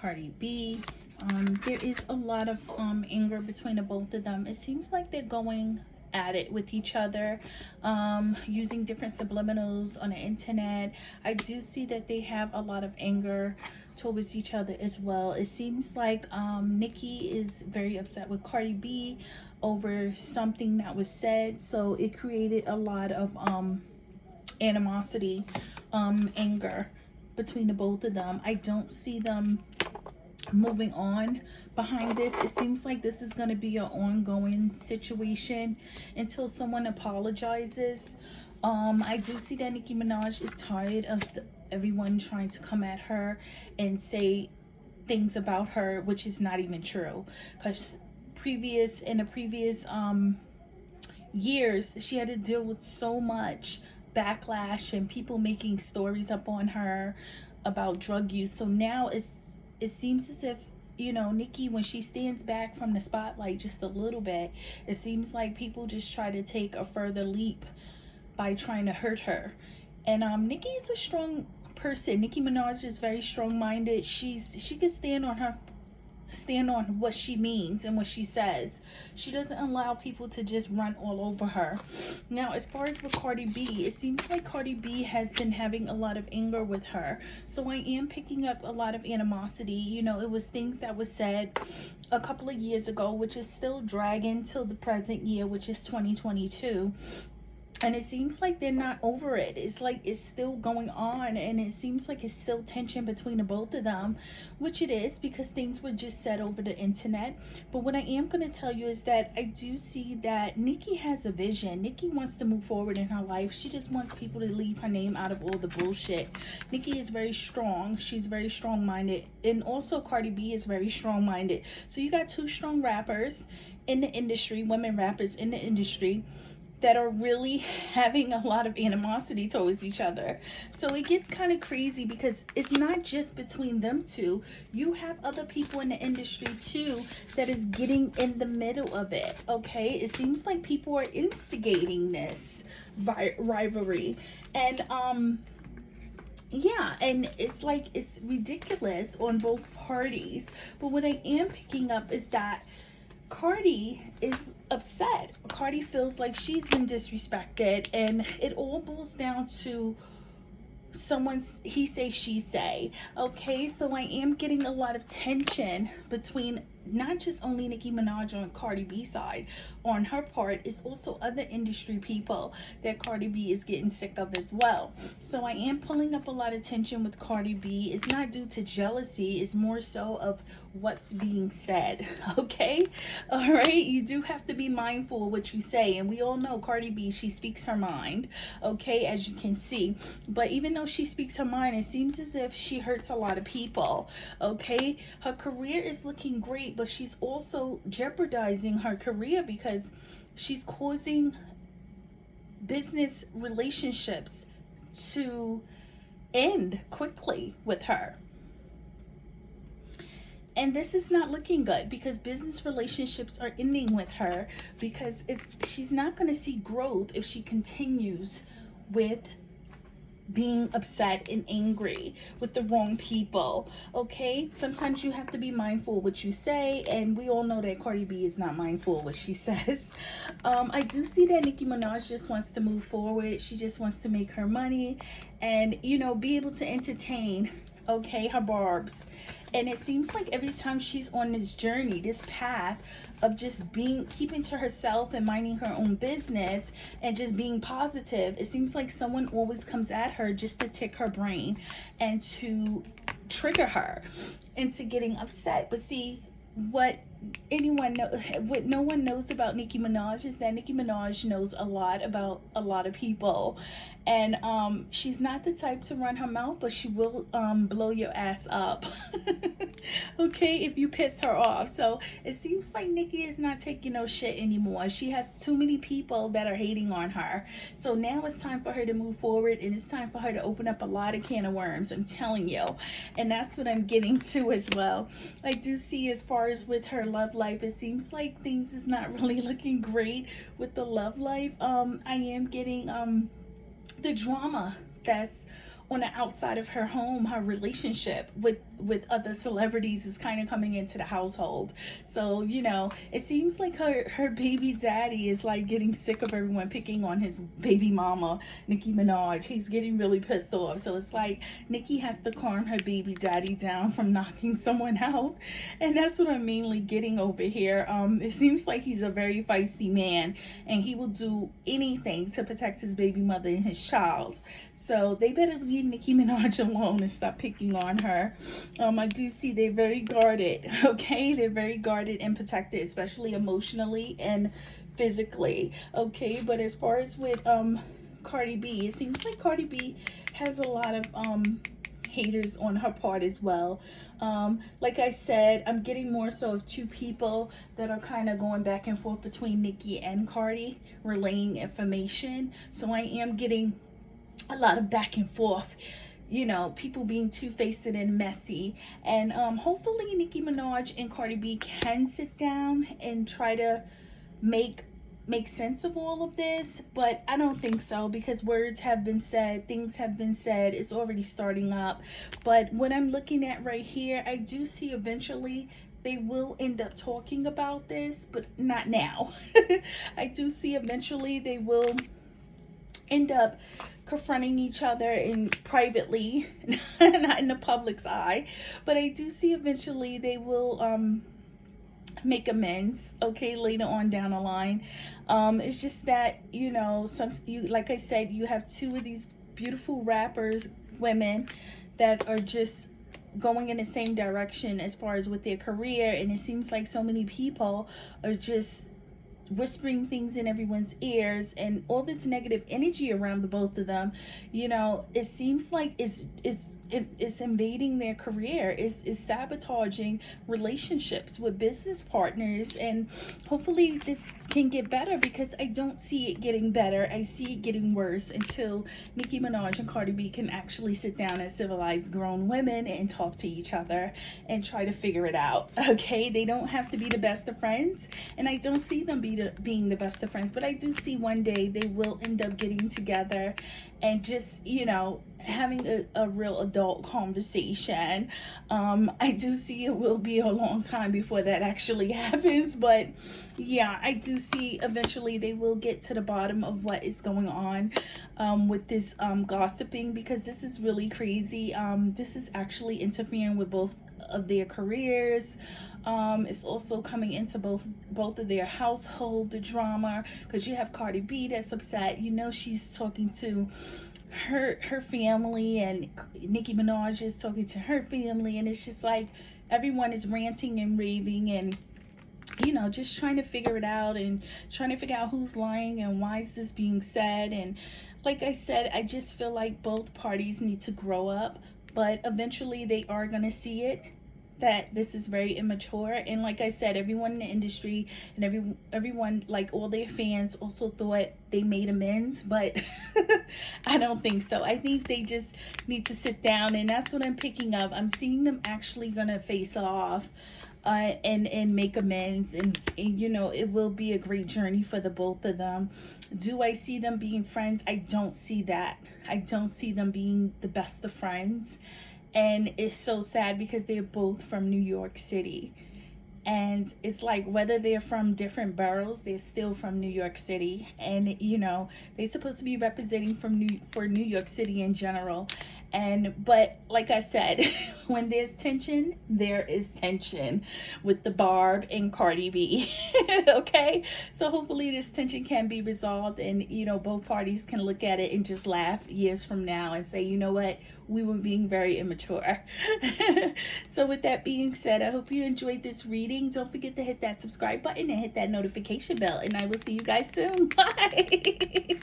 Cardi B. Um, there is a lot of um, anger between the both of them. It seems like they're going at it with each other um, using different subliminals on the internet. I do see that they have a lot of anger towards each other as well. It seems like um, Nicki is very upset with Cardi B over something that was said. So it created a lot of um, animosity, um, anger between the both of them. I don't see them moving on behind this. It seems like this is going to be an ongoing situation until someone apologizes. Um i do see that nicki minaj is tired of the, everyone trying to come at her and say things about her which is not even true. Because previous in the previous um years she had to deal with so much backlash and people making stories up on her about drug use. So now it's it seems as if you know nicki when she stands back from the spotlight just a little bit it seems like people just try to take a further leap by trying to hurt her. And um nicki is a strong person. Nicki Minaj is very strong-minded. She's she can stand on her stand on what she means and what she says. She doesn't allow people to just run all over her. Now, as far as with Cardi B, it seems like Cardi B has been having a lot of anger with her. So I am picking up a lot of animosity. You know, it was things that was said a couple of years ago, which is still dragging till the present year, which is 2022 and it seems like they're not over it. It's like it's still going on and it seems like it's still tension between the both of them which it is because things were just said over the internet. But what i am going to tell you is that i do see that nicki has a vision. Nicki wants to move forward in her life. She just wants people to leave her name out of all the bullshit. Nicki is very strong. She's very strong-minded. And also cardi b is very strong-minded. So you got two strong rappers in the industry women rappers in the industry that are really having a lot of animosity towards each other. So it gets kind of crazy because it's not just between them two. You have other people in the industry too that is getting in the middle of it, okay? It seems like people are instigating this rivalry. And, um, yeah and it's like it's ridiculous on both parties but what i am picking up is that Cardi is upset. Cardi feels like she's been disrespected and it all boils down to someone's he say she say okay so i am getting a lot of tension between not just only nicki minaj on cardi b side on her part it's also other industry people that cardi b is getting sick of as well. So i am pulling up a lot of tension with cardi b. It's not due to jealousy it's more so of what's being said okay? All right you do have to be mindful of what you say and we all know cardi b she speaks her mind okay as you can see. But even though she speaks her mind it seems as if she hurts a lot of people okay? Her career is looking great but she's also jeopardizing her career because she's causing business relationships to end quickly with her. And this is not looking good because business relationships are ending with her because she's not going to see growth if she continues with being upset and angry with the wrong people okay? Sometimes you have to be mindful what you say and we all know that Cardi B is not mindful what she says. Um I do see that Nicki Minaj just wants to move forward. She just wants to make her money and you know be able to entertain okay her barbs. And it seems like every time she's on this journey this path of just being keeping to herself and minding her own business and just being positive it seems like someone always comes at her just to tick her brain and to trigger her into getting upset. But see what anyone know what no one knows about Nicki Minaj is that Nicki Minaj knows a lot about a lot of people. And um she's not the type to run her mouth but she will um blow your ass up. Okay if you piss her off. So it seems like Nicki is not taking no shit anymore. She has too many people that are hating on her. So now it's time for her to move forward and it's time for her to open up a lot of can of worms I'm telling you. And that's what I'm getting to as well. I do see as far as with her love life. It seems like things is not really looking great with the love life. Um i am getting um the drama that's on the outside of her home her relationship with with other celebrities is kind of coming into the household. So you know it seems like her her baby daddy is like getting sick of everyone picking on his baby mama nicki minaj. He's getting really pissed off. So it's like nicki has to calm her baby daddy down from knocking someone out. And that's what i'm mainly getting over here. Um it seems like he's a very feisty man and he will do anything to protect his baby mother and his child. So they better leave leave Nicki Minaj alone and stop picking on her. Um, I do see they're very guarded, okay? They're very guarded and protected, especially emotionally and physically, okay? But as far as with um, Cardi B, it seems like Cardi B has a lot of um, haters on her part as well. Um, like I said, I'm getting more so of two people that are kind of going back and forth between Nicki and Cardi, relaying information. So I am getting a lot of back and forth you know, people being two-faced and messy. And um, hopefully Nicki Minaj and Cardi B can sit down and try to make make sense of all of this. But I don't think so because words have been said, things have been said. It's already starting up. But what I'm looking at right here, I do see eventually they will end up talking about this, but not now. I do see eventually they will end up confronting each other in privately, not in the public's eye. But I do see eventually they will um, make amends, okay, later on down the line. Um, it's just that, you know, some you like I said, you have two of these beautiful rappers, women that are just going in the same direction as far as with their career and it seems like so many people are just whispering things in everyone's ears and all this negative energy around the both of them you know it seems like it's it's is invading their career, is, is sabotaging relationships with business partners. And hopefully this can get better because I don't see it getting better. I see it getting worse until Nicki Minaj and Cardi B can actually sit down as civilized grown women and talk to each other and try to figure it out. Okay, they don't have to be the best of friends. And I don't see them be the, being the best of friends, but I do see one day they will end up getting together and just, you know, having a, a real adult conversation. Um, I do see it will be a long time before that actually happens, but yeah, I do see eventually they will get to the bottom of what is going on um, with this um, gossiping because this is really crazy. Um, this is actually interfering with both of their careers. Um it's also coming into both both of their household the drama because you have cardi b that's upset. You know she's talking to her her family and nicki minaj is talking to her family and it's just like everyone is ranting and raving and you know just trying to figure it out and trying to figure out who's lying and why is this being said. And like i said i just feel like both parties need to grow up but eventually they are going to see it that this is very immature. And like i said everyone in the industry and every everyone like all their fans also thought they made amends but i don't think so. I think they just need to sit down and that's what i'm picking up. I'm seeing them actually gonna face off uh, and and make amends. And, and you know it will be a great journey for the both of them. Do i see them being friends? I don't see that. I don't see them being the best of friends. And it's so sad because they're both from New York City. And it's like whether they're from different boroughs they're still from New York City. And you know they're supposed to be representing from New for New York City in general and but like i said when there's tension there is tension with the barb and cardi b okay? So hopefully this tension can be resolved and you know both parties can look at it and just laugh years from now and say you know what? We were being very immature. So with that being said i hope you enjoyed this reading. Don't forget to hit that subscribe button and hit that notification bell and i will see you guys soon. Bye